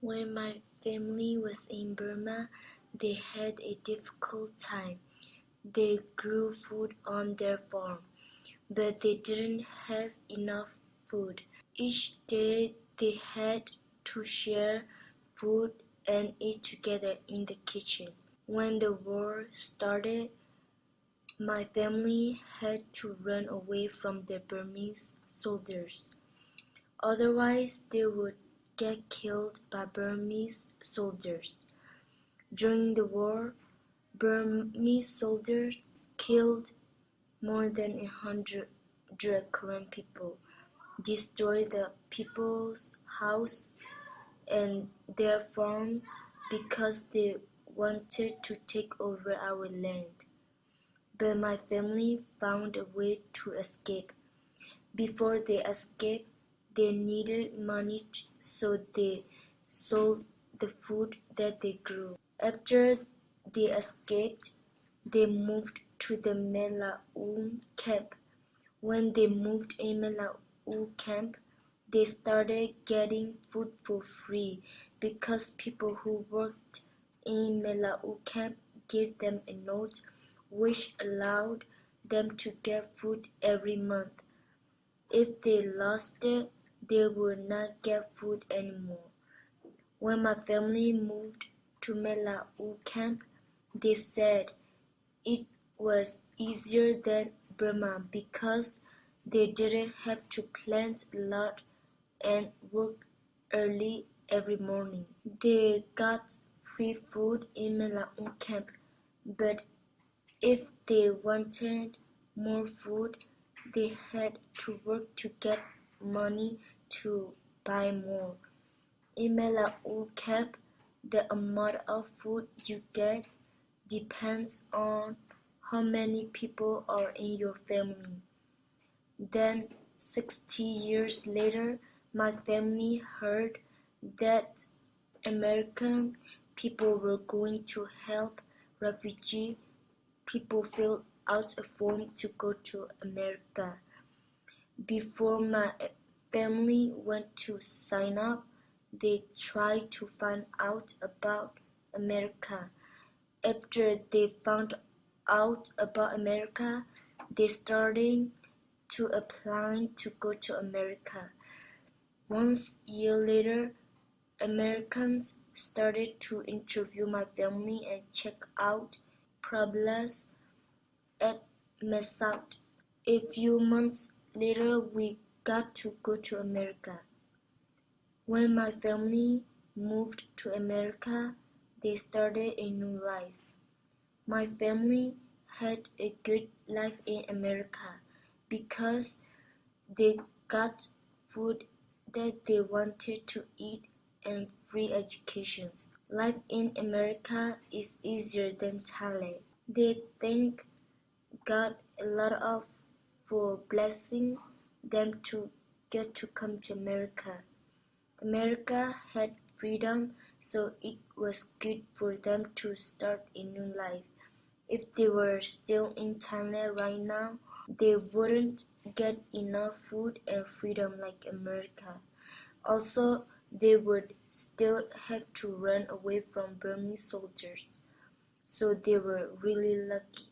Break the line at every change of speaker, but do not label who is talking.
When my family was in Burma, they had a difficult time. They grew food on their farm, but they didn't have enough food. Each day they had to share food and eat together in the kitchen. When the war started, my family had to run away from the Burmese soldiers. Otherwise, they would get killed by Burmese soldiers. During the war, Burmese soldiers killed more than a hundred Karen people, destroyed the people's house and their farms because they wanted to take over our land. But my family found a way to escape. Before they escaped, they needed money, so they sold the food that they grew. After they escaped, they moved to the Mae La camp. When they moved in Mae La camp, they started getting food for free because people who worked in Mae La camp gave them a note which allowed them to get food every month. If they lost it, they would not get food anymore. When my family moved to Mae La camp, they said it was easier than Burma because they didn't have to plant a lot and work early every morning. They got free food in Mae La camp, but if they wanted more food, they had to work to get money to buy more. In Mae La camp, the amount of food you get depends on how many people are in your family. Then, 60 years later, my family heard that American people were going to help refugee people fill out a form to go to America. Before my family went to sign up, they tried to find out about America. After they found out about America, they started to apply to go to America. Once year later, Americans started to interview my family and check out problems at Mae Sot. A few months later, we got to go to America. When my family moved to America, they started a new life. My family had a good life in America because they got food that they wanted to eat and free educations. Life in America is easier than Thailand. They thank God a lot of for blessing them to get to come to America. America had freedom, so it was good for them to start a new life. If they were still in Thailand right now, they wouldn't get enough food and freedom like America. Also, they would still have to run away from Burmese soldiers. So they were really lucky.